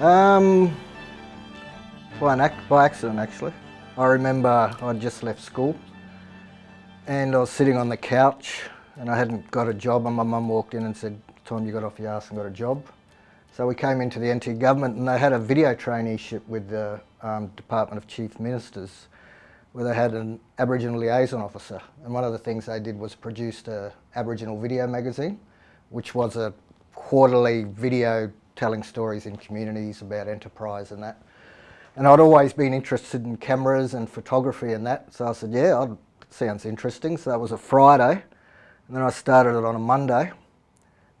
Um, by, by accident actually. I remember I'd just left school and I was sitting on the couch and I hadn't got a job and my mum walked in and said, Tom, you got off your ass and got a job. So we came into the NT government and they had a video traineeship with the um, Department of Chief Ministers where they had an Aboriginal liaison officer and one of the things they did was produced a Aboriginal video magazine which was a quarterly video telling stories in communities about enterprise and that. And I'd always been interested in cameras and photography and that, so I said, yeah, that sounds interesting. So that was a Friday, and then I started it on a Monday,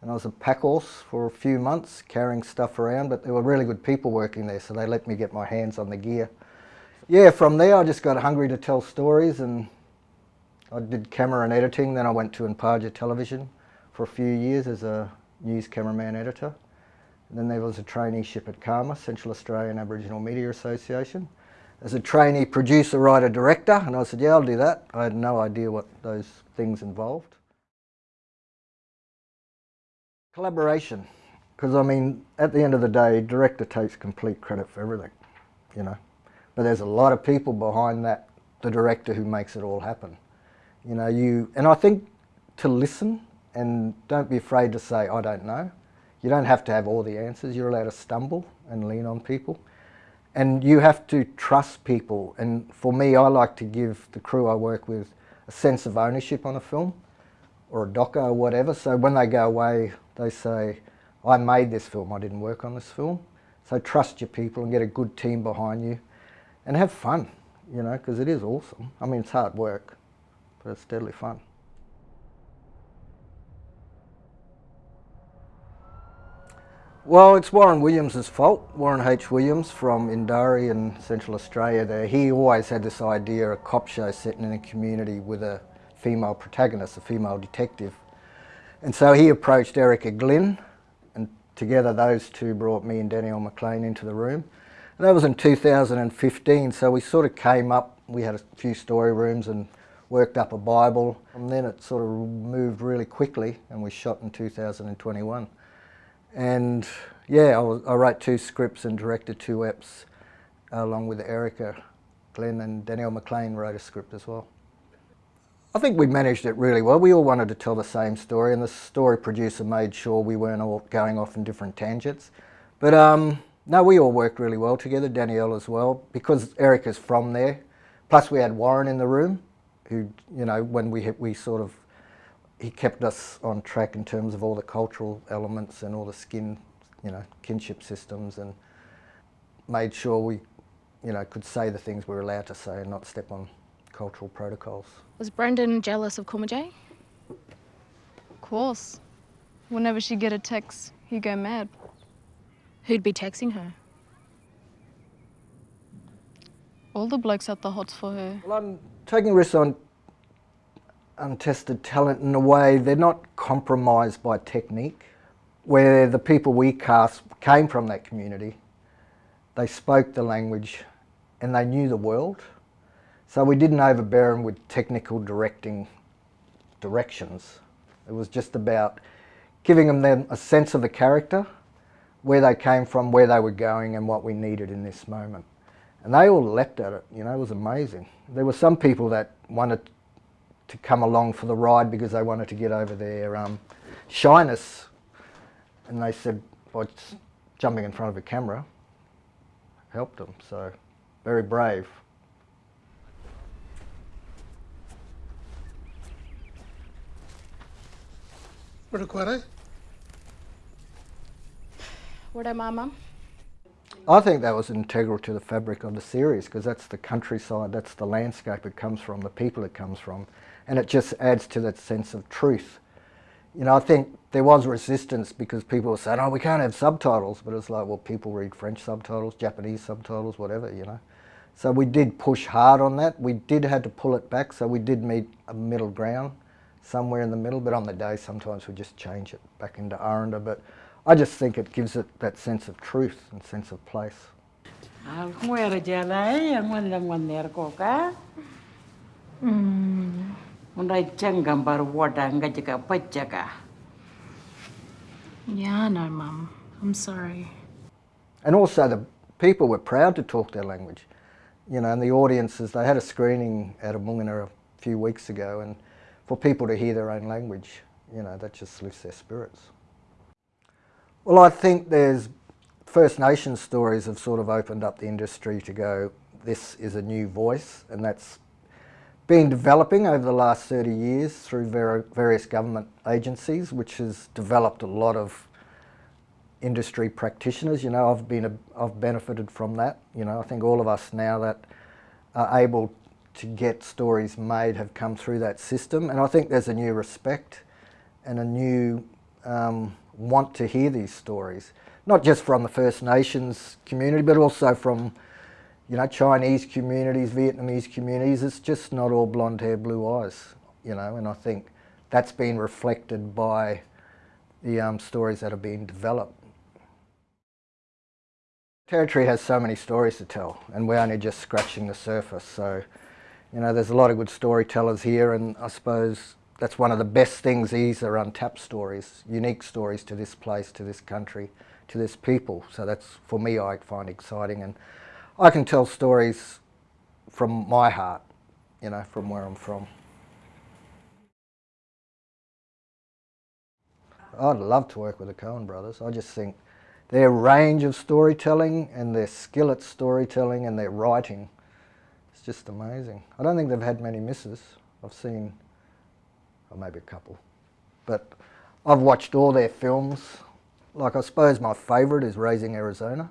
and I was a pack horse for a few months, carrying stuff around, but there were really good people working there, so they let me get my hands on the gear. Yeah, from there I just got hungry to tell stories, and I did camera and editing, then I went to Imparja Television for a few years as a news cameraman editor. And then there was a traineeship at CAAMA, Central Australian Aboriginal Media Association, as a trainee producer, writer, director, and I said, yeah, I'll do that. I had no idea what those things involved. Collaboration, because I mean, at the end of the day, director takes complete credit for everything, you know. But there's a lot of people behind that, the director who makes it all happen. You know, you, and I think to listen and don't be afraid to say, I don't know. You don't have to have all the answers. You're allowed to stumble and lean on people. And you have to trust people. And for me, I like to give the crew I work with a sense of ownership on a film or a doco or whatever. So when they go away, they say, I made this film, I didn't work on this film. So trust your people and get a good team behind you and have fun, you know, because it is awesome. I mean, it's hard work, but it's deadly fun. Well, it's Warren Williams' fault. Warren H. Williams from Ntaria in Central Australia there. He always had this idea, a cop show set in a community with a female protagonist, a female detective. And so he approached Erica Glynn and together those two brought me and Danielle MacLean into the room. And that was in 2015, so we sort of came up, we had a few story rooms and worked up a Bible. And then it sort of moved really quickly and we shot in 2021. And yeah, I, was, I wrote two scripts and directed two eps along with Erica Glynn and Danielle MacLean wrote a script as well. I think we managed it really well. We all wanted to tell the same story and the story producer made sure we weren't all going off in different tangents. But um, no, we all worked really well together, Danielle as well, because Erica's from there. Plus we had Warren in the room, who, you know, when we, we sort of he kept us on track in terms of all the cultural elements and all the skin, you know, kinship systems and made sure we, you know, could say the things we were allowed to say and not step on cultural protocols. Was Brendan jealous of Kumajayi? Of course. Whenever she'd get a text, he'd go mad. Who'd be texting her? All the blokes at the hots for her. Well, I'm taking risks on untested talent in a way. They're not compromised by technique. Where the people we cast came from that community they spoke the language and they knew the world. So we didn't overbear them with technical directing directions. It was just about giving them a sense of the character where they came from where they were going and what we needed in this moment. And they all leapt at it you know it was amazing. There were some people that wanted to come along for the ride because they wanted to get over their um, shyness. And they said, well, jumping in front of a camera helped them. So very brave. What What am I, Mum? I think that was integral to the fabric of the series because that's the countryside, that's the landscape it comes from, the people it comes from and it just adds to that sense of truth. You know, I think there was resistance because people were saying, oh, we can't have subtitles, but it's like, well, people read French subtitles, Japanese subtitles, whatever, you know. So we did push hard on that. We did have to pull it back, so we did meet a middle ground, somewhere in the middle, but on the day sometimes we just change it back into Aranda. But I just think it gives it that sense of truth and sense of place. Mm. Unaichang gambar wada ngajaka pachaka. Yeah, no, Mum. I'm sorry. And also the people were proud to talk their language. You know, and the audiences, they had a screening at Amoonguna a few weeks ago and for people to hear their own language, you know, that just lifts their spirits. Well, I think there's First Nations stories have sort of opened up the industry to go, this is a new voice and that's been developing over the last 30 years through various government agencies, which has developed a lot of industry practitioners. You know, I've been a, I've benefited from that. You know, I think all of us now that are able to get stories made have come through that system, and I think there's a new respect and a new um, want to hear these stories, not just from the First Nations community, but also from you know, Chinese communities, Vietnamese communities, it's just not all blonde hair, blue eyes, you know, and I think that's been reflected by the um, stories that are being developed. Territory has so many stories to tell and we're only just scratching the surface, so, you know, there's a lot of good storytellers here and I suppose that's one of the best things these are untapped stories, unique stories to this place, to this country, to this people. So that's, for me, I find exciting and I can tell stories from my heart, you know, from where I'm from. I'd love to work with the Coen brothers. I just think their range of storytelling and their skill at storytelling and their writing just amazing. I don't think they've had many misses. I've seen, or maybe a couple, but I've watched all their films. Like I suppose my favourite is Raising Arizona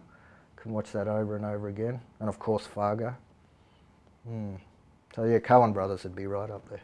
can watch that over and over again. And of course Fargo. Mm. So yeah, Coen Brothers would be right up there.